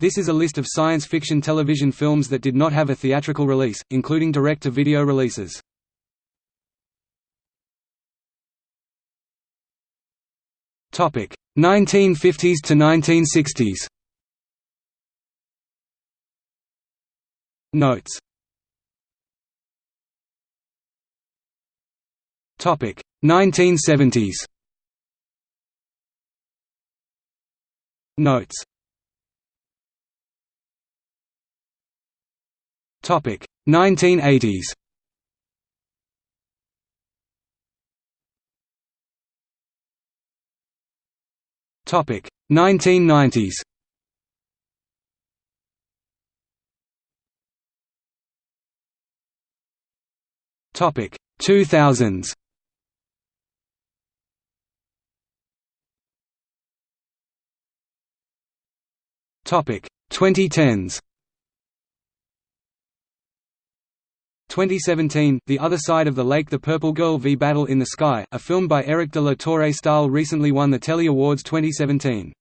This is a list of science fiction television films that did not have a theatrical release, including direct-to-video releases. Topic: 1950s to 1960s. Notes. Topic: 1970s. Notes. Topic: 1980s. Topic: 1990s. Topic: 2000s. Topic: 2010s. 2017, The Other Side of the Lake The Purple Girl v Battle in the Sky, a film by Eric de la Torre Stahl recently won the Telly Awards 2017.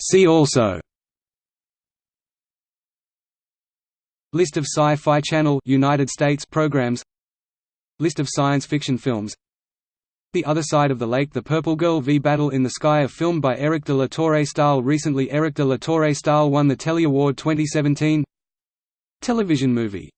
See also. List of Sci-Fi Channel United States programs. List of science fiction films the Other Side of the Lake The Purple Girl v Battle in the Sky a film by Eric de la Torre Stahl Recently Eric de la Torre Stahl won the Telly Award 2017 Television movie